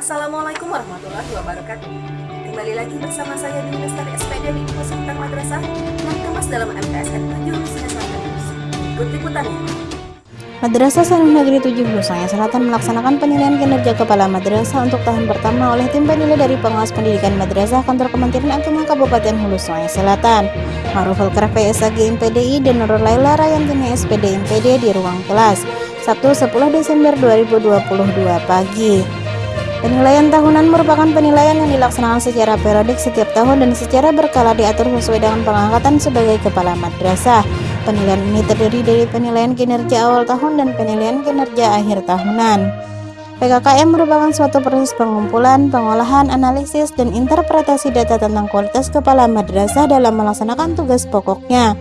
Assalamualaikum warahmatullahi wabarakatuh. Kembali lagi bersama saya di Lestari SPD di Sekitar Madrasah yang kemas dalam MTSN 7 Lusina Selatan. Ikut liputannya. Madrasah Sanun Negeri 7 Lusaya Selatan melaksanakan penilaian kinerja kepala madrasah untuk tahun pertama oleh tim penilai dari pengawas pendidikan madrasah kantor Kementerian Agama Kabupaten Hulu Sungai Selatan. Maruf Alkraf PSAG MPDI dan Nurul Laila Rayantini SPD MPD di ruang kelas Sabtu 10 Desember 2022 pagi. Penilaian tahunan merupakan penilaian yang dilaksanakan secara periodik setiap tahun dan secara berkala diatur sesuai dengan pengangkatan sebagai kepala madrasah. Penilaian ini terdiri dari penilaian kinerja awal tahun dan penilaian kinerja akhir tahunan. PKKM merupakan suatu proses pengumpulan, pengolahan, analisis, dan interpretasi data tentang kualitas kepala madrasah dalam melaksanakan tugas pokoknya.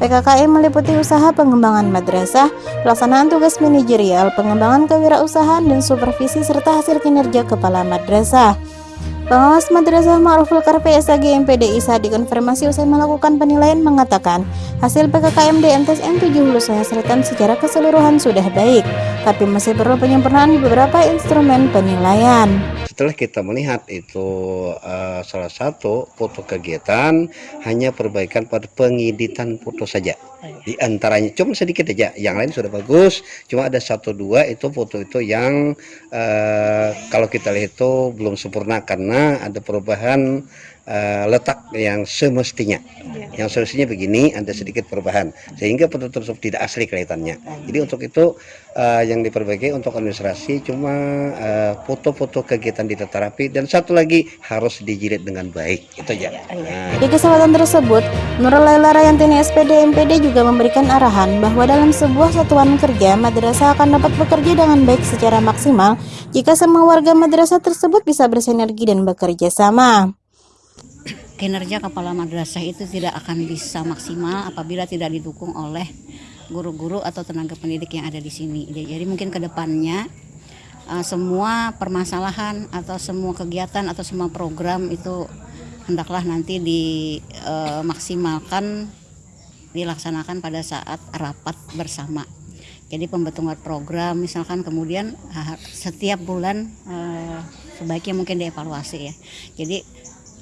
PKKM meliputi usaha pengembangan madrasah, pelaksanaan tugas manajerial, pengembangan kewirausahaan, dan supervisi serta hasil kinerja kepala madrasah. Pengawas Madrasah Ma'ruful Karpe SAG MPDI saat dikonfirmasi usai melakukan penilaian mengatakan hasil PKKM DMTSN 7 Hulu Selatan secara keseluruhan sudah baik, tapi masih perlu penyempurnaan beberapa instrumen penilaian. Setelah kita melihat itu uh, salah satu foto kegiatan hanya perbaikan pada pengeditan foto saja. Di antaranya cuma sedikit aja, yang lain sudah bagus. Cuma ada satu dua itu foto itu yang uh, kalau kita lihat itu belum sempurna karena ada perubahan uh, letak yang semestinya. Ya. Yang semestinya begini ada sedikit perubahan sehingga foto tersebut tidak asli kelihatannya. Jadi untuk itu uh, yang diperbaiki untuk administrasi cuma foto-foto uh, kegiatan di tata rapi dan satu lagi harus dijilid dengan baik. Itu aja. Nah. Di kesempatan tersebut, Nurul Laila Rayantini SPD MPD juga memberikan arahan bahwa dalam sebuah satuan kerja madrasah akan dapat bekerja dengan baik secara maksimal jika semua warga madrasah tersebut bisa bersinergi dan bekerja sama kinerja kepala madrasah itu tidak akan bisa maksimal apabila tidak didukung oleh guru-guru atau tenaga pendidik yang ada di sini. Jadi mungkin ke depannya uh, semua permasalahan atau semua kegiatan atau semua program itu hendaklah nanti dimaksimalkan uh, dilaksanakan pada saat rapat bersama. Jadi pembentukan program misalkan kemudian setiap bulan sebaiknya mungkin dievaluasi ya. Jadi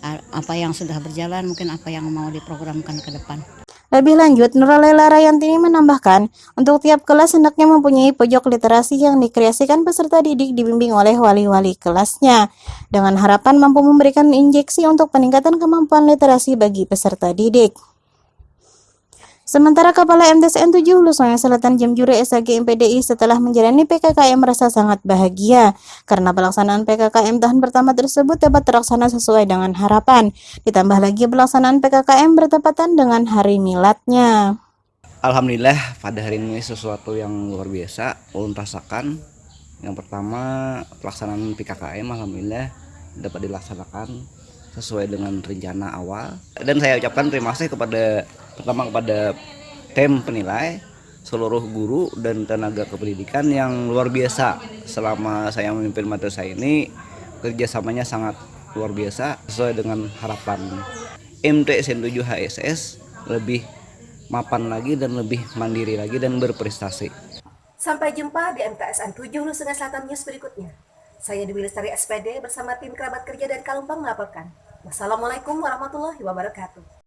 apa yang sudah berjalan, mungkin apa yang mau diprogramkan ke depan. Lebih lanjut, Nuralela Rayantini menambahkan, untuk tiap kelas hendaknya mempunyai pojok literasi yang dikreasikan peserta didik dibimbing oleh wali-wali kelasnya, dengan harapan mampu memberikan injeksi untuk peningkatan kemampuan literasi bagi peserta didik. Sementara Kepala MTSN 7 Hulu Sungai Selatan Jamjure SAG MPDI setelah menjalani PKKM merasa sangat bahagia karena pelaksanaan PKKM tahun pertama tersebut dapat terlaksana sesuai dengan harapan. Ditambah lagi pelaksanaan PKKM bertepatan dengan hari miladnya. Alhamdulillah pada hari ini sesuatu yang luar biasa ulun rasakan. Yang pertama pelaksanaan PKKM Alhamdulillah dapat dilaksanakan sesuai dengan rencana awal dan saya ucapkan terima kasih kepada pertama kepada tim penilai seluruh guru dan tenaga kependidikan yang luar biasa selama saya memimpin madrasah ini kerjasamanya sangat luar biasa sesuai dengan harapan MTSN 7 HSS lebih mapan lagi dan lebih mandiri lagi dan berprestasi. Sampai jumpa di MTSN 7 Nusa Selatan News berikutnya. Saya Dewi Lestari SPD bersama tim kerabat kerja dan Kalumpang melaporkan. Wassalamualaikum warahmatullahi wabarakatuh.